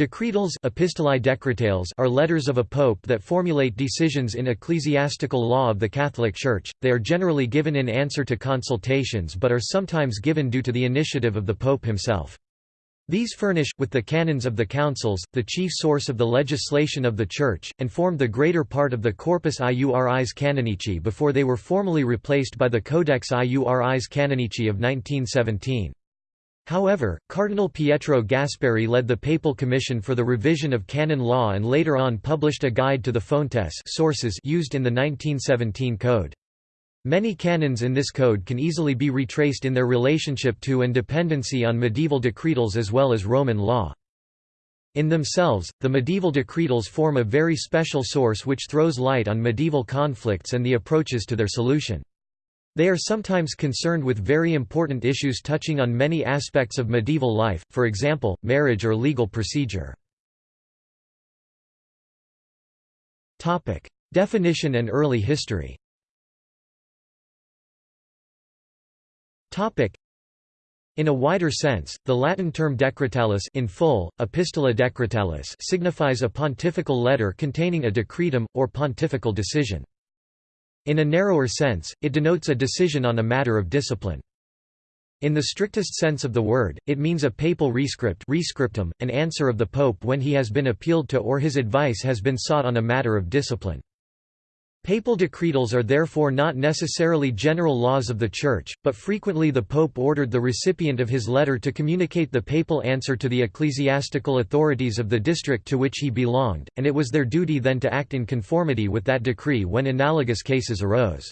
Decretals Epistolae Decretales are letters of a pope that formulate decisions in ecclesiastical law of the Catholic Church. They are generally given in answer to consultations but are sometimes given due to the initiative of the pope himself. These furnish, with the canons of the councils, the chief source of the legislation of the Church, and formed the greater part of the Corpus Iuris Canonici before they were formally replaced by the Codex Iuris Canonici of 1917. However, Cardinal Pietro Gasparri led the Papal Commission for the revision of canon law and later on published a guide to the fontes sources used in the 1917 code. Many canons in this code can easily be retraced in their relationship to and dependency on medieval decretals as well as Roman law. In themselves, the medieval decretals form a very special source which throws light on medieval conflicts and the approaches to their solution. They are sometimes concerned with very important issues touching on many aspects of medieval life, for example, marriage or legal procedure. Definition and early history in a wider sense, the Latin term decretalis in full, epistola decretalis signifies a pontifical letter containing a decretum, or pontifical decision. In a narrower sense, it denotes a decision on a matter of discipline. In the strictest sense of the word, it means a papal rescript rescriptum, an answer of the pope when he has been appealed to or his advice has been sought on a matter of discipline. Papal decretals are therefore not necessarily general laws of the Church, but frequently the Pope ordered the recipient of his letter to communicate the papal answer to the ecclesiastical authorities of the district to which he belonged, and it was their duty then to act in conformity with that decree when analogous cases arose.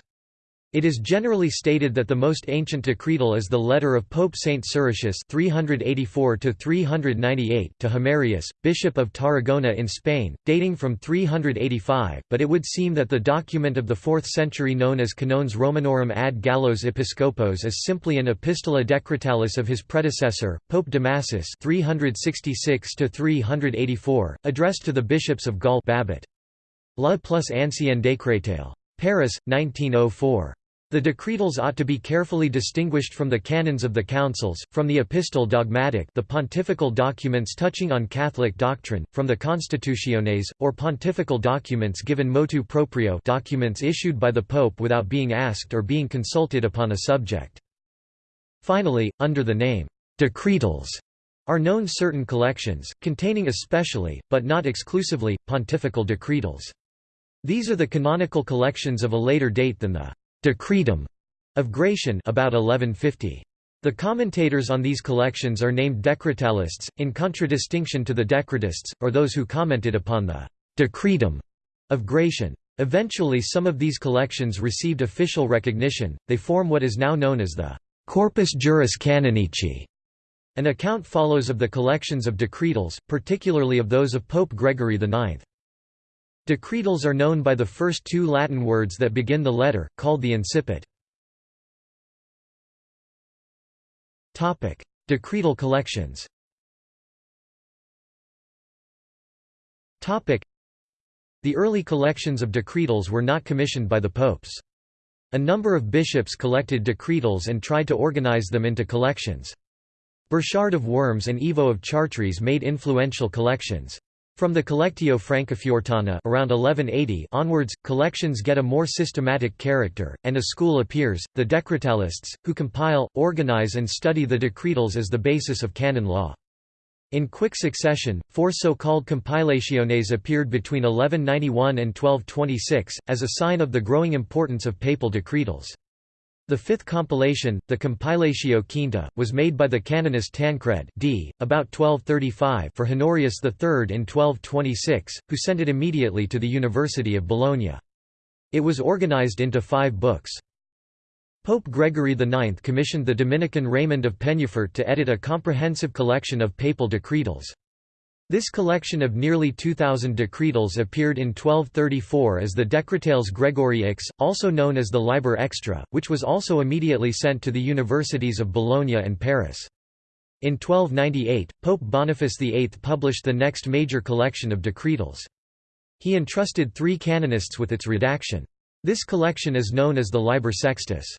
It is generally stated that the most ancient decretal is the letter of Pope Saint Siricius 384–398 to Himerius, Bishop of Tarragona in Spain, dating from 385, but it would seem that the document of the 4th century known as Canones Romanorum ad Gallos Episcopos is simply an epistola decretalis of his predecessor, Pope Damasus 366–384, addressed to the bishops of Gaul Babut. La plus ancien décrétale. Paris, 1904. The decretals ought to be carefully distinguished from the canons of the councils, from the epistole dogmatic the pontifical documents touching on Catholic doctrine, from the constitutiones, or pontifical documents given motu proprio documents issued by the pope without being asked or being consulted upon a subject. Finally, under the name, decretals, are known certain collections, containing especially, but not exclusively, pontifical decretals. These are the canonical collections of a later date than the Decretum of Gratian about 1150. The commentators on these collections are named decretalists, in contradistinction to the decretists, or those who commented upon the Decretum of Gratian. Eventually some of these collections received official recognition, they form what is now known as the Corpus Juris Canonici. An account follows of the collections of decretals, particularly of those of Pope Gregory IX. Decretals are known by the first two Latin words that begin the letter, called the incipit. Decretal collections The early collections of decretals were not commissioned by the popes. A number of bishops collected decretals and tried to organize them into collections. Burchard of Worms and Ivo of Chartres made influential collections. From the Collectio Francofortana around 1180 onwards, collections get a more systematic character, and a school appears, the Decretalists, who compile, organize and study the decretals as the basis of canon law. In quick succession, four so-called compilationes appeared between 1191 and 1226, as a sign of the growing importance of papal decretals. The fifth compilation, the Compilatio Quinta, was made by the canonist Tancred d. about 1235 for Honorius III in 1226, who sent it immediately to the University of Bologna. It was organized into five books. Pope Gregory IX commissioned the Dominican Raymond of Peñafort to edit a comprehensive collection of papal decretals. This collection of nearly 2,000 decretals appeared in 1234 as the Decretales Gregoriae, also known as the Liber Extra, which was also immediately sent to the universities of Bologna and Paris. In 1298, Pope Boniface VIII published the next major collection of decretals. He entrusted three canonists with its redaction. This collection is known as the Liber Sextus.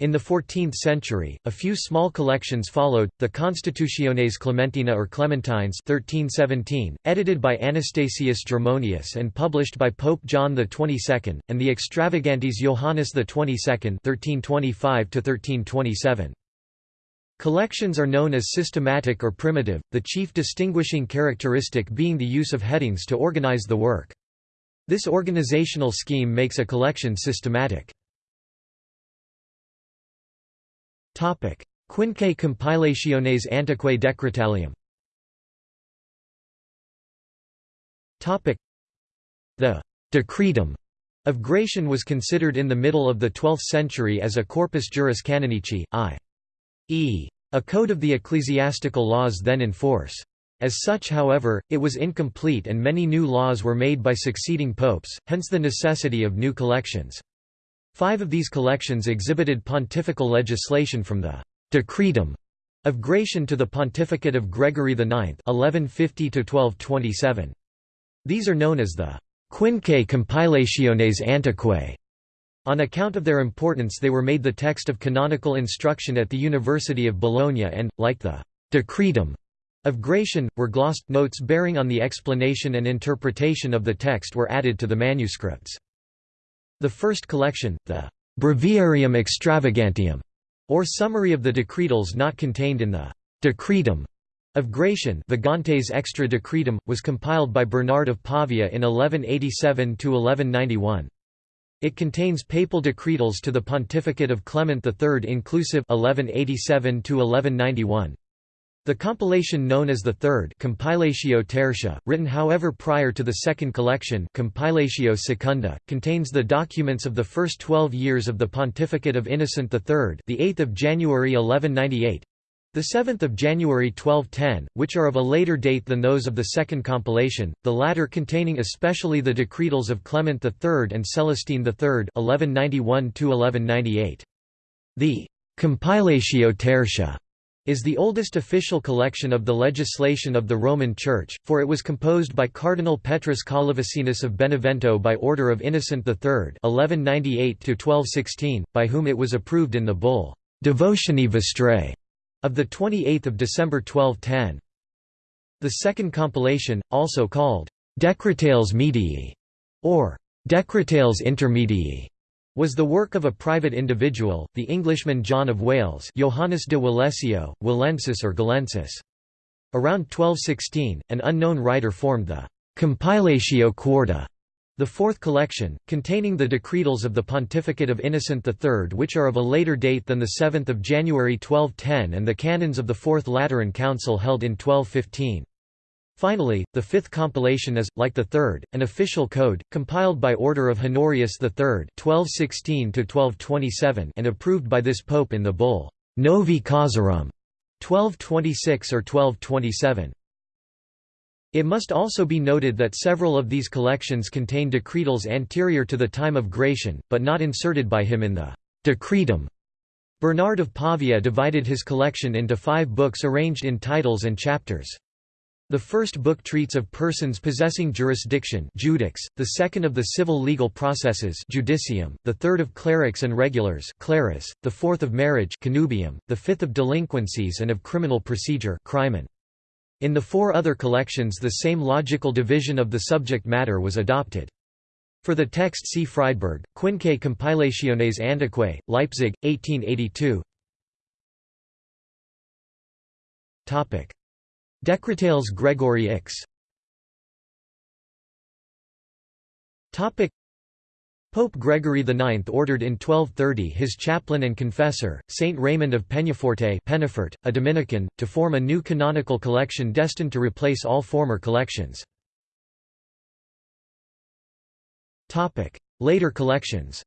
In the 14th century, a few small collections followed, the Constitutiones Clementina or Clementines 1317, edited by Anastasius Germonius and published by Pope John XXII, and the Extravagantes Johannes XXII 1325 Collections are known as systematic or primitive, the chief distinguishing characteristic being the use of headings to organize the work. This organizational scheme makes a collection systematic. Quinque compilationes antiquae decretalium The «decretum» of Gratian was considered in the middle of the 12th century as a corpus juris canonici, i.e. a code of the ecclesiastical laws then in force. As such however, it was incomplete and many new laws were made by succeeding popes, hence the necessity of new collections. Five of these collections exhibited pontifical legislation from the «decretum» of Gratian to the pontificate of Gregory IX 1150 These are known as the «quinque compilationes antiquae». On account of their importance they were made the text of canonical instruction at the University of Bologna and, like the «decretum» of Gratian, were glossed notes bearing on the explanation and interpretation of the text were added to the manuscripts. The first collection, the Breviarium Extravagantium, or summary of the decretals not contained in the Decretum of Gratian Vagantes Extra Decretum, was compiled by Bernard of Pavia in 1187–1191. It contains papal decretals to the pontificate of Clement III inclusive 1187 -1191. The compilation known as the Third Compilatio Tertia, written however prior to the second collection Compilatio Secunda, contains the documents of the first twelve years of the pontificate of Innocent III the 8th of January 1198, the 7th of January 1210, which are of a later date than those of the second compilation, the latter containing especially the decretals of Clement III and Celestine III 1191 1198. The Compilatio Tertia is the oldest official collection of the legislation of the Roman Church, for it was composed by Cardinal Petrus Collivacinus of Benevento by order of Innocent III 1198 by whom it was approved in the bull Devotionis Vestrae of 28 December 1210. The second compilation, also called Decretales Medii or Decretales Intermedii, was the work of a private individual, the Englishman John of Wales Johannes de Walesio, Walensis or Galensis. Around 1216, an unknown writer formed the «Compilatio Quarta», the fourth collection, containing the decretals of the Pontificate of Innocent III which are of a later date than the 7 January 1210 and the canons of the Fourth Lateran Council held in 1215. Finally, the fifth compilation is, like the third, an official code, compiled by order of Honorius III (1216–1227) and approved by this pope in the bull Novi Causarum 1226 or 1227. It must also be noted that several of these collections contain decretals anterior to the time of Gratian, but not inserted by him in the Decretum. Bernard of Pavia divided his collection into five books arranged in titles and chapters. The first book treats of persons possessing jurisdiction judex, the second of the civil legal processes judicium, the third of clerics and regulars clerus, the fourth of marriage connubium, the fifth of delinquencies and of criminal procedure crimen. In the four other collections the same logical division of the subject matter was adopted. For the text see Friedberg, Quinque Compilationes Antiquae, Leipzig, 1882 Decretales Gregory X. Pope Gregory IX ordered in 1230 his chaplain and confessor, Saint Raymond of Peñaforte Penafort, a Dominican, to form a new canonical collection destined to replace all former collections. Later collections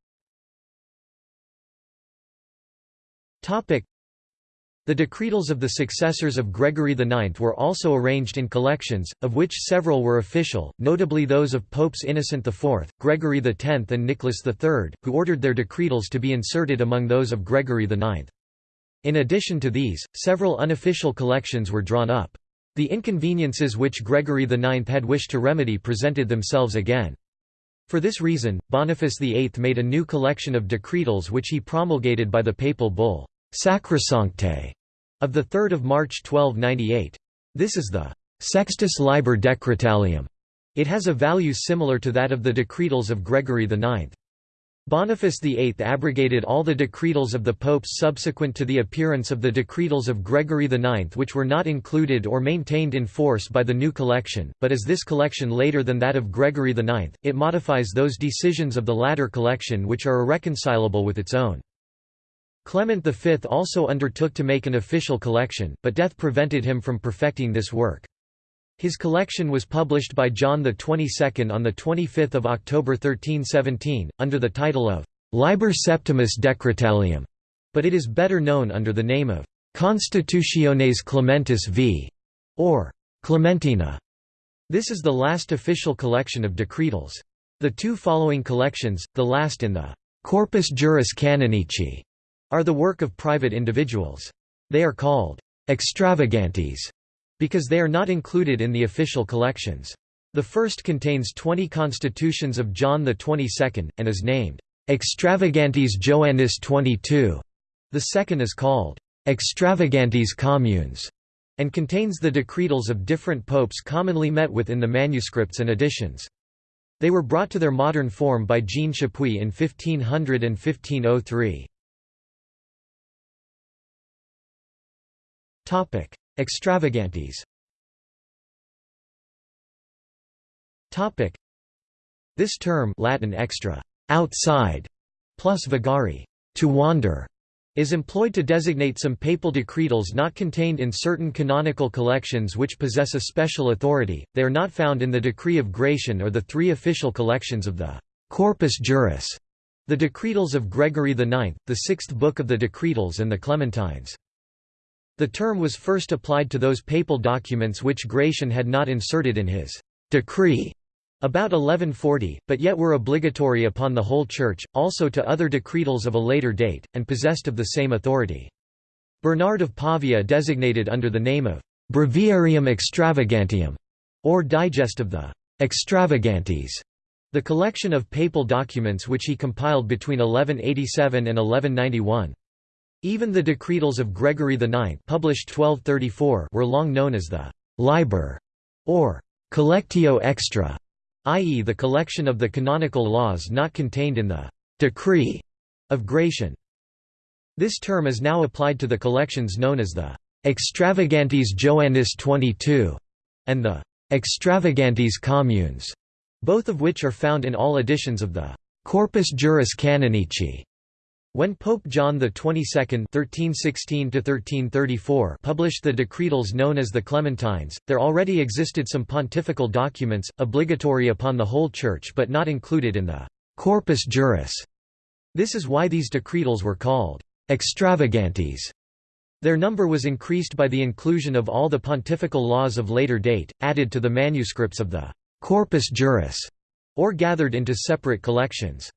the decretals of the successors of Gregory IX were also arranged in collections, of which several were official, notably those of Popes Innocent IV, Gregory X and Nicholas III, who ordered their decretals to be inserted among those of Gregory IX. In addition to these, several unofficial collections were drawn up. The inconveniences which Gregory IX had wished to remedy presented themselves again. For this reason, Boniface VIII made a new collection of decretals which he promulgated by the papal bull, Sacrosancte, of 3 March 1298. This is the Sextus Liber Decretalium. It has a value similar to that of the decretals of Gregory IX. Boniface VIII abrogated all the decretals of the popes subsequent to the appearance of the decretals of Gregory IX which were not included or maintained in force by the new collection, but as this collection later than that of Gregory IX, it modifies those decisions of the latter collection which are irreconcilable with its own. Clement V also undertook to make an official collection, but death prevented him from perfecting this work. His collection was published by John XXII on 25 October 1317, under the title of Liber Septimus Decretalium, but it is better known under the name of Constitutiones Clementis v. or Clementina. This is the last official collection of decretals. The two following collections, the last in the Corpus Juris Canonici, are the work of private individuals. They are called extravagantes because they are not included in the official collections. The first contains 20 constitutions of John XXII, and is named Extravagantes Joannis 22. The second is called Extravagantes Communes and contains the decretals of different popes commonly met with in the manuscripts and editions. They were brought to their modern form by Jean Chapuis in 1500 and 1503. Extravagantes. Topic: This term Latin extra, outside, plus vagari, to wander, is employed to designate some papal decretals not contained in certain canonical collections which possess a special authority, they are not found in the Decree of Gratian or the three official collections of the Corpus Juris, the Decretals of Gregory IX, the sixth book of the Decretals and the Clementines. The term was first applied to those papal documents which Gratian had not inserted in his decree about 1140, but yet were obligatory upon the whole Church, also to other decretals of a later date, and possessed of the same authority. Bernard of Pavia designated under the name of Breviarium Extravagantium, or Digest of the Extravagantes, the collection of papal documents which he compiled between 1187 and 1191. Even the decretals of Gregory IX published 1234 were long known as the «liber» or «collectio extra», i.e. the collection of the canonical laws not contained in the «decree» of Gratian. This term is now applied to the collections known as the «extravagantes Joannis 22» and the «extravagantes communes», both of which are found in all editions of the «Corpus Juris Canonici» When Pope John XXII (1316–1334) published the decretals known as the Clementines, there already existed some pontifical documents, obligatory upon the whole Church but not included in the Corpus Juris. This is why these decretals were called extravagantes. Their number was increased by the inclusion of all the pontifical laws of later date, added to the manuscripts of the Corpus Juris, or gathered into separate collections.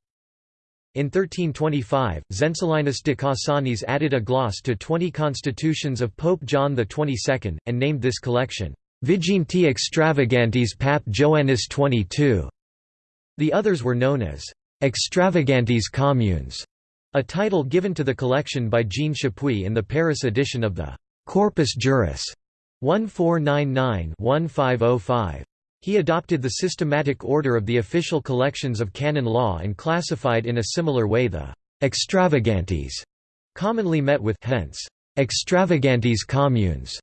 In 1325, Zenzelinus de Cassanis added a gloss to 20 constitutions of Pope John XXII, and named this collection, Viginti Extravagantes Pap Joannis XXII. The others were known as Extravagantes Communes, a title given to the collection by Jean Chapuis in the Paris edition of the Corpus Juris 1499-1505. He adopted the systematic order of the official collections of canon law and classified in a similar way the «extravagantes» commonly met with hence «extravagantes communes»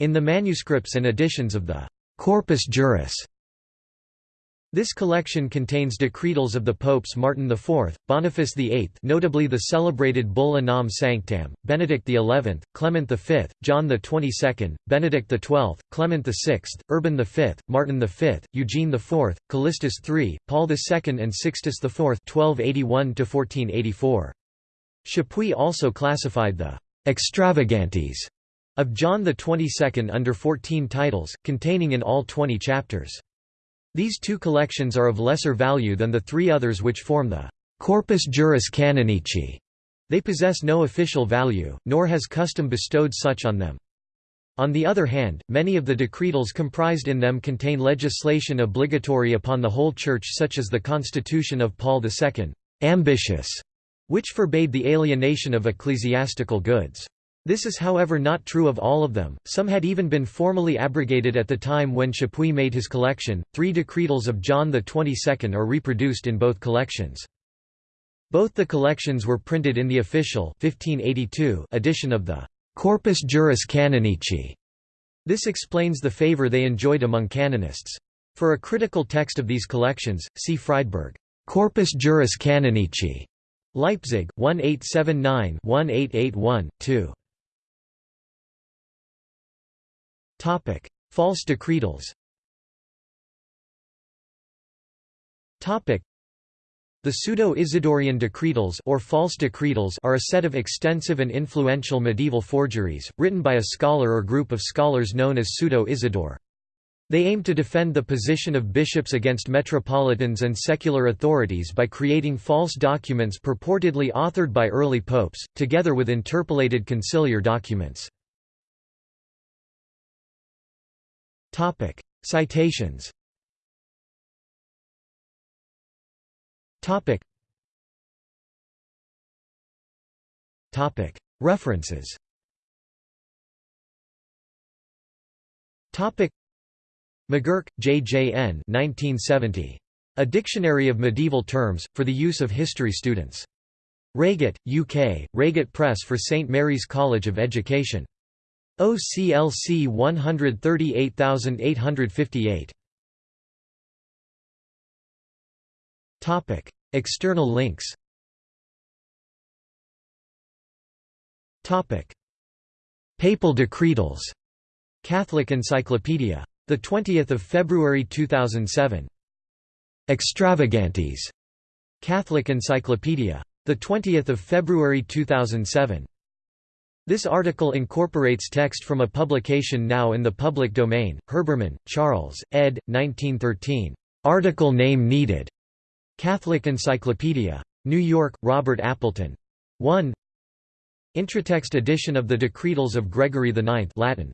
in the manuscripts and editions of the «Corpus Juris» This collection contains decretals of the popes Martin IV, Boniface VIII notably the celebrated Bull Unam Sanctam, Benedict XI, Clement V, John XXII, Benedict XII, Clement VI, Urban V, Martin V, Eugene IV, Callistus III, Paul II and Sixtus IV (1281–1484). Chapuis also classified the «extravagantes» of John XXII under 14 titles, containing in all 20 chapters. These two collections are of lesser value than the three others which form the Corpus Juris Canonici. They possess no official value, nor has custom bestowed such on them. On the other hand, many of the decretals comprised in them contain legislation obligatory upon the whole Church such as the Constitution of Paul II ambitious", which forbade the alienation of ecclesiastical goods. This is however not true of all of them, some had even been formally abrogated at the time when Chapuis made his collection. Three decretals of John XXII are reproduced in both collections. Both the collections were printed in the official 1582 edition of the Corpus Juris Canonici. This explains the favor they enjoyed among canonists. For a critical text of these collections, see Friedberg, Corpus Juris Canonici, Leipzig, 1879-1881-2. Topic: False decretals. Topic: the Pseudo-Isidorian decretals or false decretals are a set of extensive and influential medieval forgeries, written by a scholar or group of scholars known as Pseudo-Isidore. They aim to defend the position of bishops against metropolitans and secular authorities by creating false documents purportedly authored by early popes, together with interpolated conciliar documents. Citations Topic. Topic. References. Topic. McGurk, J. J. N. 1970. A Dictionary of Medieval Terms, for the use of history students. Reigate, UK, Reigate Press for St Mary's College of Education. OCLC 138858. Topic. External links Topic. Papal decretals Catholic Encyclopedia. 20 February 2007. Extravagantes. Catholic Encyclopedia. 20 February 2007. This article incorporates text from a publication now in the public domain, Herbermann, Charles, ed. 1913. Article name needed. Catholic Encyclopedia. New York, Robert Appleton. 1 Intratext edition of the Decretals of Gregory IX Latin.